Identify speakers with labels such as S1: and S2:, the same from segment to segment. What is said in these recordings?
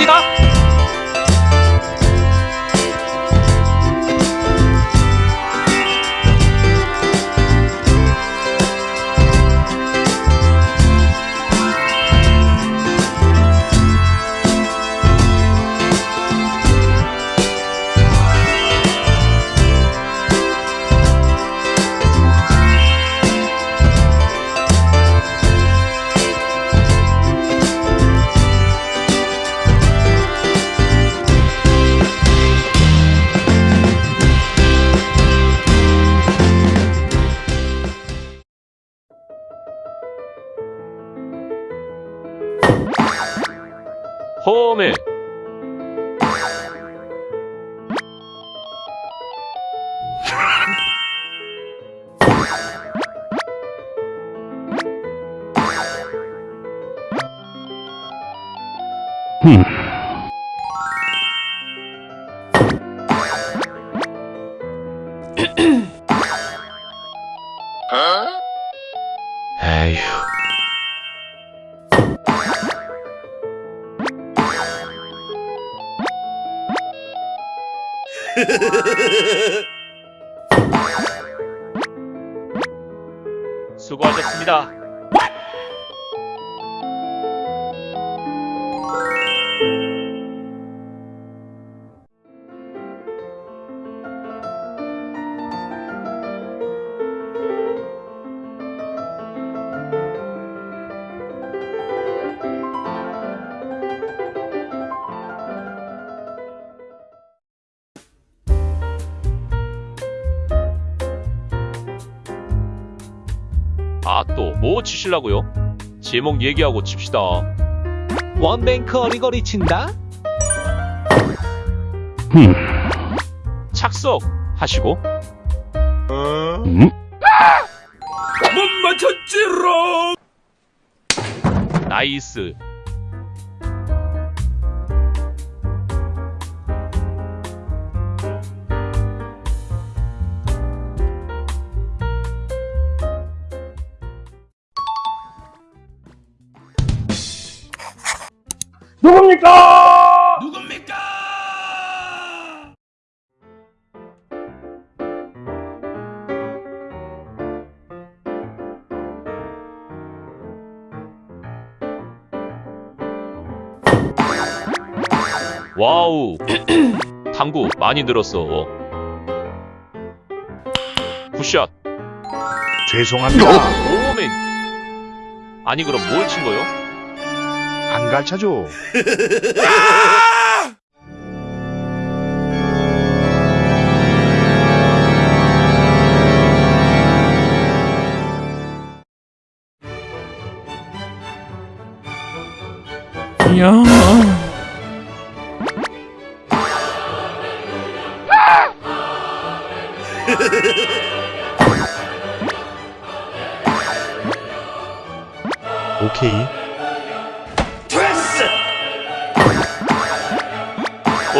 S1: 你的。ホーム。 수고하셨습니다. 아, 또 뭐 치실라고요? 제목 얘기하고 칩시다.
S2: one bank 어리거리 친다?
S1: 착석 하시고
S3: 음?
S4: 못 맞췄지롱!
S1: nice.
S4: 누굽니까? 누굽니까?
S1: 와우. 당구 많이 늘었어. 굿샷.
S3: 죄송합니다.
S1: 오맨. 아니 그럼 뭘 친 거요?
S3: 안 가르쳐줘.
S4: 야.
S3: 오케이.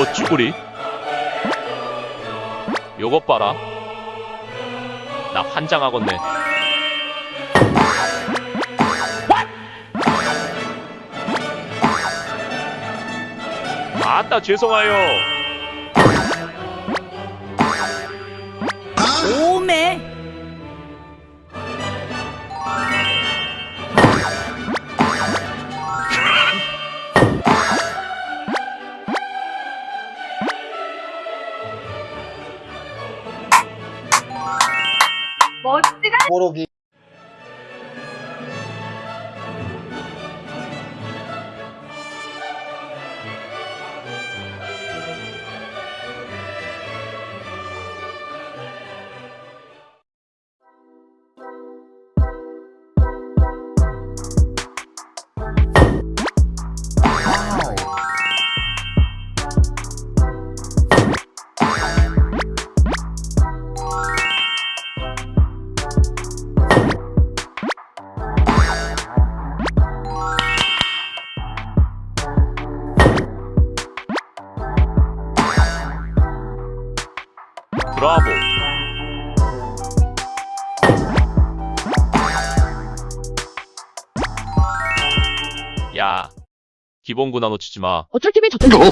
S1: 어 쭈구리. 요것 봐라. 나 환장하겠네. 아따 죄송해요.
S5: 오메 멋지다
S1: 브라보. 야, 기본구나 놓치지 마.
S5: 어쩔 TV 저쩔 TV